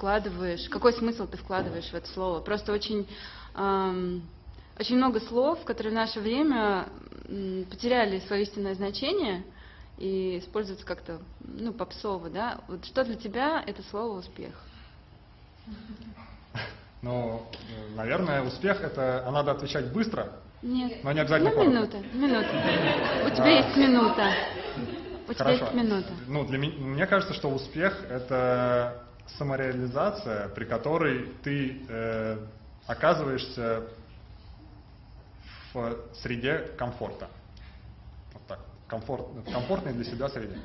вкладываешь, какой смысл ты вкладываешь в это слово. Просто очень, эм, очень много слов, которые в наше время потеряли свое истинное значение и используются как-то, ну, попсово, да. Вот что для тебя это слово успех? Ну, наверное, успех это, а надо отвечать быстро, нет. Но не обязательно Ну, минута, минута. У тебя есть минута. У тебя Хорошо. есть минута. Ну, для меня, мне кажется, что успех это самореализация, при которой ты э, оказываешься в среде комфорта. Вот так. Комфорт, в комфортной для себя среде.